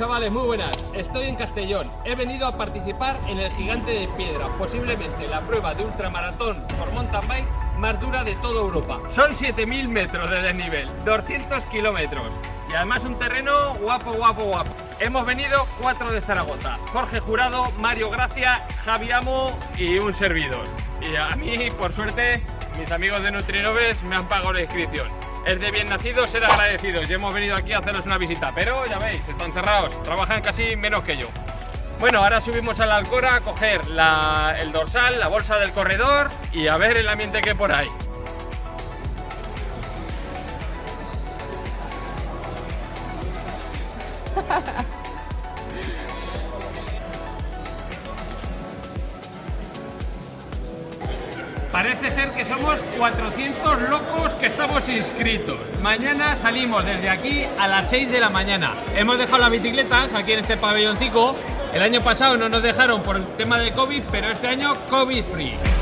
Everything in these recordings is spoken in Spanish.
Chavales, muy buenas. Estoy en Castellón. He venido a participar en el Gigante de Piedra, posiblemente la prueba de ultramaratón por mountain bike más dura de toda Europa. Son 7000 metros de desnivel, 200 kilómetros y además un terreno guapo, guapo, guapo. Hemos venido cuatro de Zaragoza: Jorge Jurado, Mario Gracia, Javi Amo y un servidor. Y a mí, por suerte, mis amigos de Nutrinoves me han pagado la inscripción. Es de bien nacidos ser agradecidos y hemos venido aquí a hacerles una visita, pero ya veis, están cerrados, trabajan casi menos que yo. Bueno, ahora subimos a la Alcora a coger el dorsal, la bolsa del corredor y a ver el ambiente que hay por ahí. Parece ser que somos 400 locos que estamos inscritos. Mañana salimos desde aquí a las 6 de la mañana. Hemos dejado las bicicletas aquí en este pabelloncico. El año pasado no nos dejaron por el tema de COVID, pero este año COVID free.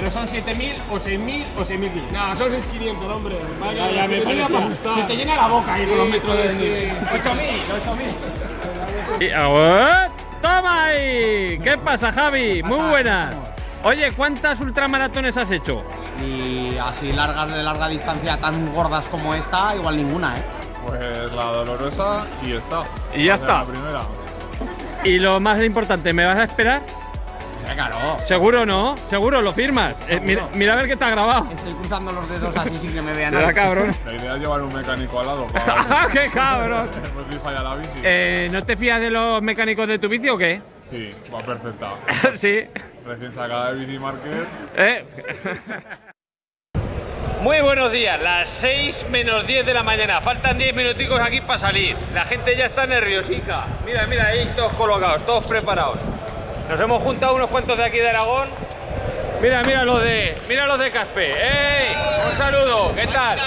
Pero son 7.000 o 6.000 o 6.000. No, son 6.500, hombre. Vaya, Ya, ya se me te para ajustar. Se te llena la boca ahí con los metros de sí, desnivel. sí. 8.000, 8.000. Y- ¡Ah! ¡Toma ahí! ¿Qué pasa, Javi? Muy buenas. Oye, ¿cuántas ultramaratones has hecho? Y así largas de larga distancia, tan gordas como esta, igual ninguna, ¿eh? Pues la dolorosa y está. Y ya O sea, está. La primera. Y lo más importante, ¿me vas a esperar? Claro. Seguro no, seguro, lo firmas. Eh, mira, mira a ver que está grabado. Estoy cruzando los dedos así sin que me vean. Será cabrón. La idea es llevar un mecánico al lado. Para ¡Qué cabrón! Pues si falla la bici. Eh, ¿No te fías de los mecánicos de tu bici o qué? Sí, va perfecta. sí. Recién sacada de Bici Market. ¿Eh? Muy buenos días, las 6 menos 10 de la mañana. Faltan 10 minuticos aquí para salir. La gente ya está nerviosica. Mira, mira, ahí todos colocados, todos preparados. Nos hemos juntado unos cuantos de aquí de Aragón. Mira, mira los de, mira los de Caspe. ¡Ey! Un saludo, ¿qué tal?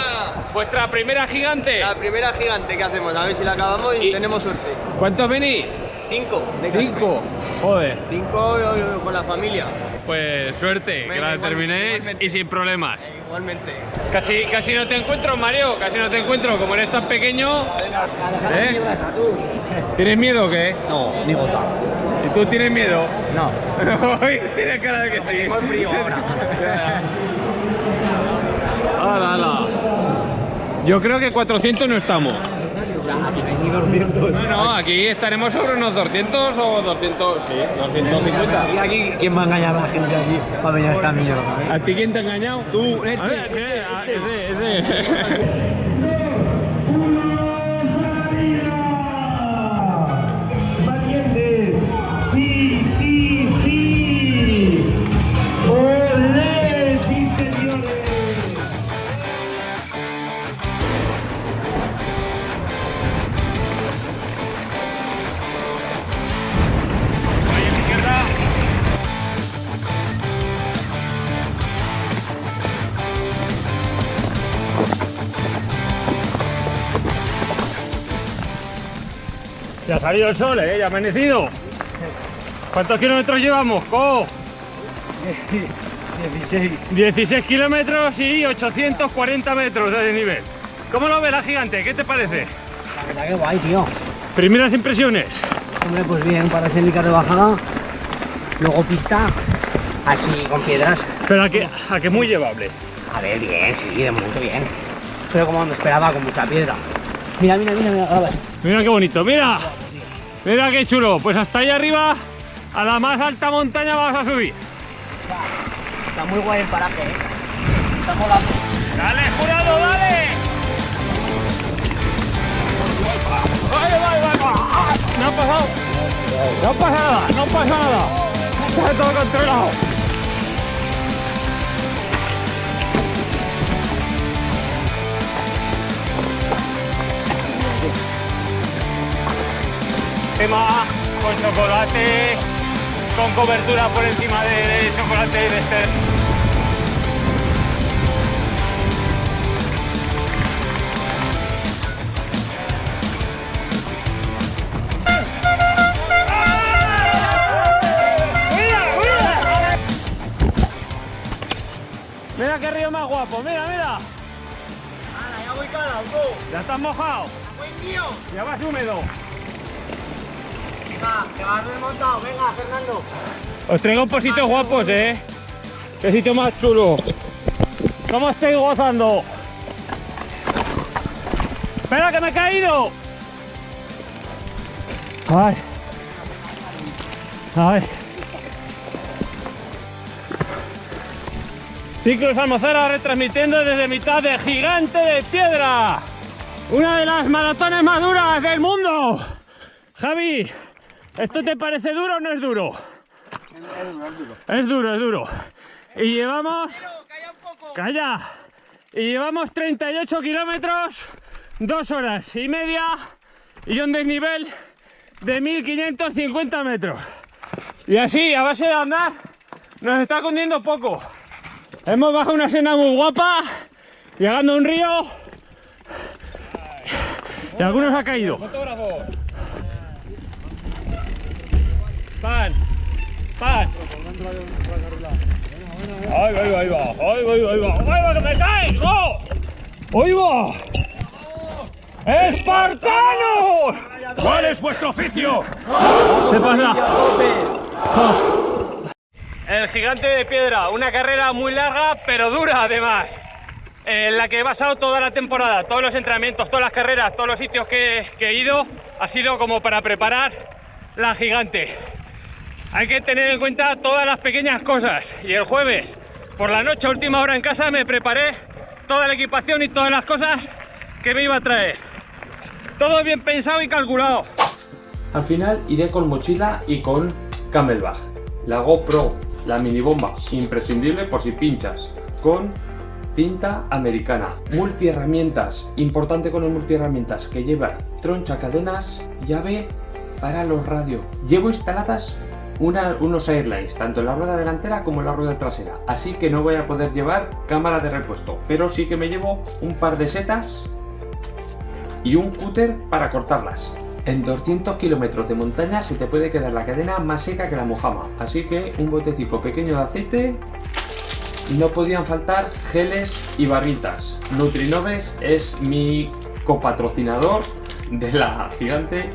Vuestra primera gigante. La primera gigante que hacemos, a ver si la acabamos y, Y- tenemos suerte. ¿Cuántos venís? Cinco. Cinco. Joder. Cinco eh, con la familia. Pues suerte, que la igual- terminéis igualmente. y sin problemas. Igualmente. Casi, casi no te encuentro, Mario, casi no te encuentro. Como eres tan pequeño. ¿Eh? ¿Tienes miedo o qué? No, ni gota. ¿Y tú tienes miedo? No. Tienes cara de que sí. Tengo el frío ahora. ¡Hala, hala! Yo creo que 400 no estamos. Ni 200. No, no, aquí estaremos sobre unos 200 o 200, sí, 250. ¿Y aquí quién va a engañar a la gente aquí para venir a esta mierda? ¿A ti quién te ha engañado? Tú, sí, a- ese, ese. Ya ha salido el sol, ¿eh? Ya ha amanecido. ¿Cuántos kilómetros llevamos, Co? 16. 16 kilómetros y 840 metros de desnivel. ¿Cómo lo ves la gigante? ¿Qué te parece? La verdad que guay, tío. Primeras impresiones. Hombre, pues bien, para ser de bajada. Luego pista, así con piedras. Pero a que, a que muy llevable. A ver, bien, sí, de momento bien. Pero como me esperaba, con mucha piedra. Mira, mira, mira, mira. a ver. Mira qué bonito, mira. Mira qué chulo. Pues hasta ahí arriba, a la más alta montaña vamos a subir. Está muy guay el paraje, ¿eh? Está molando. ¡Dale, jurado, dale! ¡Vale, vale, vale! No ha pasado. No pasa nada, no pasa nada. Está todo controlado. con chocolate, con cobertura por encima de, de chocolate de este. Mira qué río más guapo, mira, mira. Ahora, ya voy calado, tú. Ya estás mojado. Ya. Ya vas húmedo. Os traigo por sitios guapos, eh. Qué sitio más chulo. ¿Cómo estáis gozando? ¡Espera que me he caído! ¡Ay! ¡Ay! Ciclos Almozara retransmitiendo desde mitad de Gigante de Piedra. Una de las maratones más duras del mundo. Javi, ¿esto te parece duro o no es duro? Es duro, es duro. Y llevamos... Calla. Y llevamos 38 kilómetros, dos horas y media y un desnivel de 1550 metros. Y así, a base de andar, nos está cundiendo poco. Hemos bajado una senda muy guapa, llegando a un río y algunos ha caído. Pan, pan. ¡Ay, ahí va, ahí va! ¡Ay, va, ahí va! ¡Ay, va, que me caigo! ¡Ahí va! ¡Espartanos! ¿Cuál es vuestro oficio? ¿Qué pasa? El gigante de piedra, una carrera muy larga pero dura además, en la que he basado toda la temporada, todos los entrenamientos, todas las carreras, todos los sitios que, que he ido, ha sido como para preparar la gigante. Hay que tener en cuenta todas las pequeñas cosas y el jueves por la noche, última hora en casa, me preparé toda la equipación y todas las cosas que me iba a traer. Todo bien pensado y calculado. Al final iré con mochila y con camelback. La GoPro, la mini bomba, imprescindible por si pinchas. Con cinta americana. Multiherramientas, importante con el multiherramientas que lleva troncha cadenas, llave para los radios. Llevo instaladas una- unos airlines, tanto en la rueda delantera como en la rueda trasera. Así que no voy a poder llevar cámara de repuesto, pero sí que me llevo un par de setas y un cúter para cortarlas. En 200 kilómetros de montaña se te puede quedar la cadena más seca que la mojama, así que un botecito pequeño de aceite. No podían faltar geles y barritas. Nutrinoves es mi copatrocinador de la gigante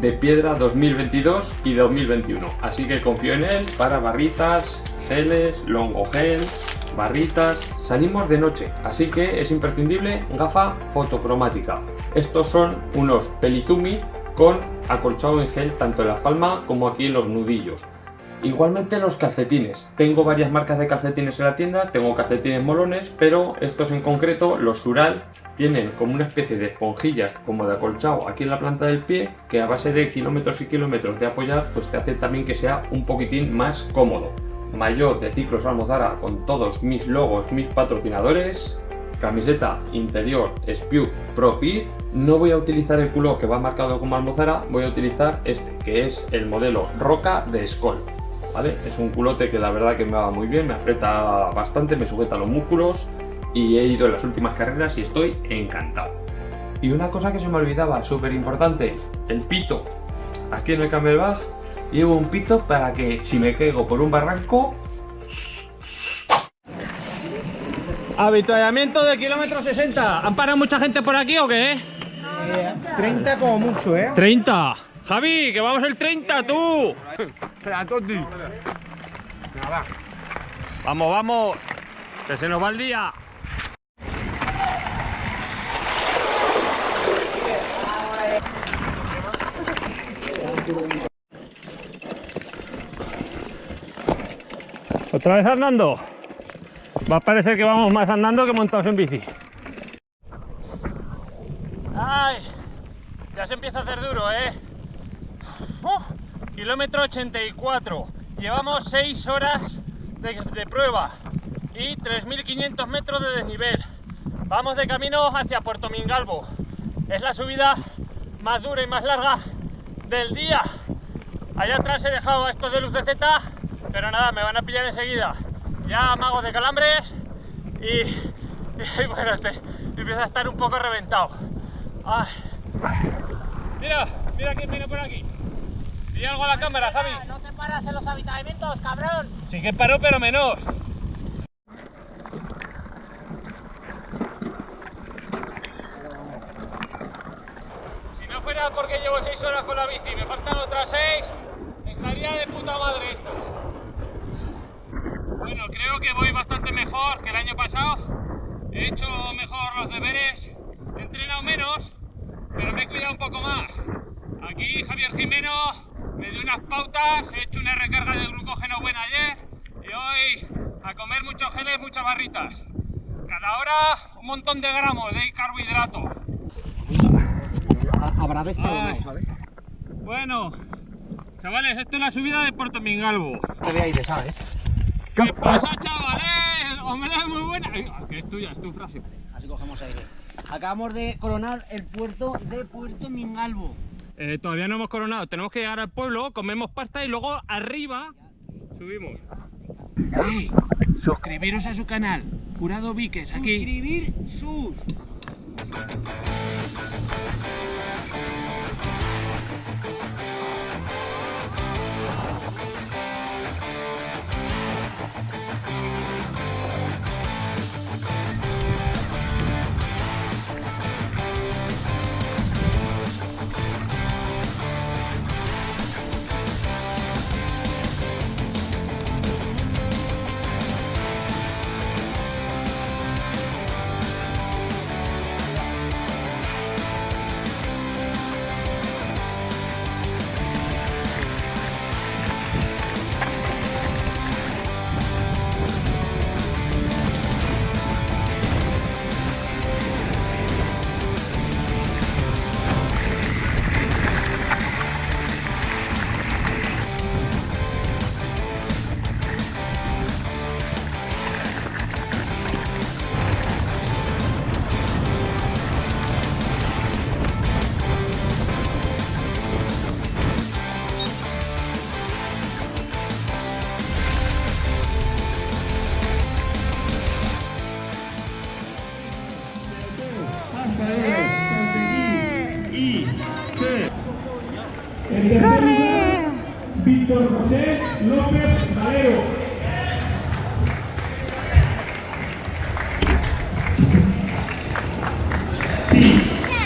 de piedra 2022 y 2021, así que confío en él para barritas, geles, longo gel, barritas. Salimos de noche, así que es imprescindible gafa fotocromática. Estos son unos pelizumi con acolchado en gel tanto en la palma como aquí en los nudillos. Igualmente los calcetines. Tengo varias marcas de calcetines en la tienda, tengo calcetines molones, pero estos en concreto, los Sural, tienen como una especie de esponjilla como de acolchado aquí en la planta del pie, que a base de kilómetros y kilómetros de apoyar, pues te hace también que sea un poquitín más cómodo. Mayor de Ciclos Almozara con todos mis logos, mis patrocinadores, camiseta interior Spew Profit. No voy a utilizar el culo que va marcado como Almozara, voy a utilizar este, que es el modelo Roca de Skoll. ¿Vale? Es un culote que la verdad que me va muy bien, me aprieta bastante, me sujeta los músculos y he ido en las últimas carreras y estoy encantado. Y una cosa que se me olvidaba, súper importante, el pito. Aquí en el camelback llevo un pito para que si me caigo por un barranco... Habituallamiento de kilómetro 60. ¿Han parado mucha gente por aquí o qué? 30 como mucho, ¿eh? 30. Javi, que vamos el 30 tú. Vamos, vamos. Que se nos va el día. ¿Otra vez andando? Va a parecer que vamos más andando que montados en bici. ¡Ay! Ya se empieza a hacer duro, ¿eh? ¡Uf! kilómetro 84. Llevamos 6 horas de, prueba y 3.500 metros de desnivel. Vamos de camino hacia Puerto Mingalvo. Es la subida más dura y más larga del día. Allá atrás he dejado estos de luz de Z, pero nada, me van a pillar enseguida. Ya magos de calambres y, y bueno, este, empieza a estar un poco reventado. Ay. Mira, mira quién viene por aquí. Di algo a la cámara, Javi. No te paras en los habitamientos, cabrón. Sí que paró, pero menos. Si no fuera porque llevo 6 horas con la bici, y me faltan otras 6, estaría de puta madre esto. Bueno, creo que voy bastante mejor que el año pasado. He hecho mejor los deberes, he entrenado menos, pero me he cuidado un poco más. Aquí Javier Jimeno unas pautas, he hecho una recarga de glucógeno buena ayer y hoy a comer muchos geles, muchas barritas. Cada hora un montón de gramos de carbohidrato. Habrá de Ay. Bueno, chavales, esto es la subida de Puerto Mingalvo. Te aire, ¿sabes? ¿Qué pasa, chavales? Hombre, muy buena. Ay, Que es tuya, es tu frase. Así cogemos aire. Acabamos de coronar el puerto de Puerto Mingalvo. Eh, todavía no hemos coronado. Tenemos que llegar al pueblo, comemos pasta y luego arriba subimos. Suscribiros a su canal. Jurado Viques, aquí. Suscribir sus.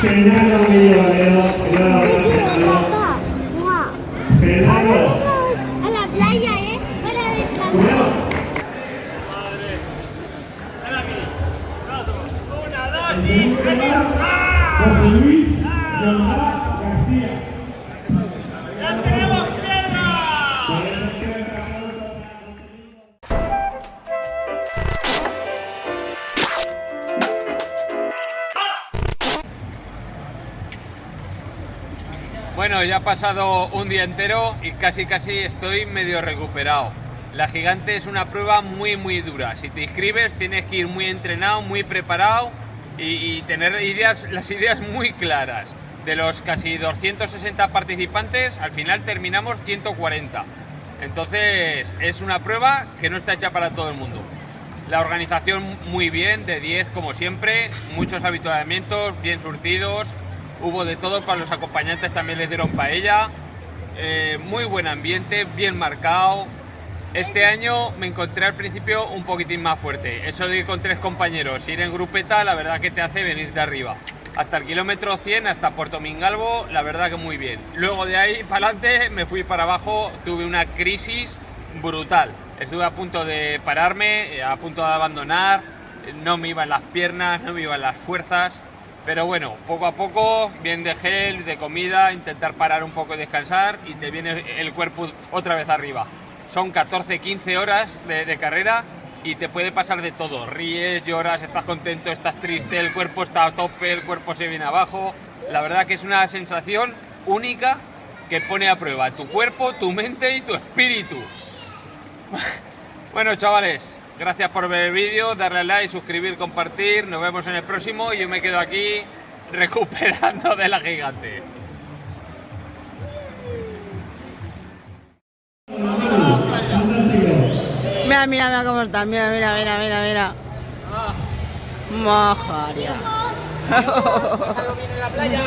Fernando Bueno, ya ha pasado un día entero y casi casi estoy medio recuperado. La gigante es una prueba muy muy dura. Si te inscribes tienes que ir muy entrenado, muy preparado y, tener las ideas muy claras. De los casi 260 participantes, al final terminamos 140. Entonces es una prueba que no está hecha para todo el mundo. La organización muy bien, de 10 como siempre, muchos habituamientos, bien surtidos, hubo de todo, para los acompañantes también les dieron paella, eh, muy buen ambiente, bien marcado. Este año me encontré al principio un poquitín más fuerte, eso de ir con tres compañeros, ir en grupeta, la verdad que te hace venir de arriba. Hasta el kilómetro 100, hasta Puerto Mingalvo, la verdad que muy bien. Luego de ahí para adelante me fui para abajo, tuve una crisis brutal. Estuve a punto de pararme, eh, a punto de abandonar, no me iban las piernas, no me iban las fuerzas. Pero bueno, poco a poco, bien de gel, de comida, intentar parar un poco y descansar y te viene el cuerpo otra vez arriba. Son 14-15 horas de, de carrera y te puede pasar de todo. Ríes, lloras, estás contento, estás triste, el cuerpo está a tope, el cuerpo se viene abajo. La verdad que es una sensación única que pone a prueba tu cuerpo, tu mente y tu espíritu. Bueno, chavales, gracias por ver el vídeo, darle a like, suscribir, compartir. Nos vemos en el próximo y yo me quedo aquí recuperando de la gigante. Mira, mira, mira cómo está. Mira, mira, mira, mira, mira. Mojaria. Adiós.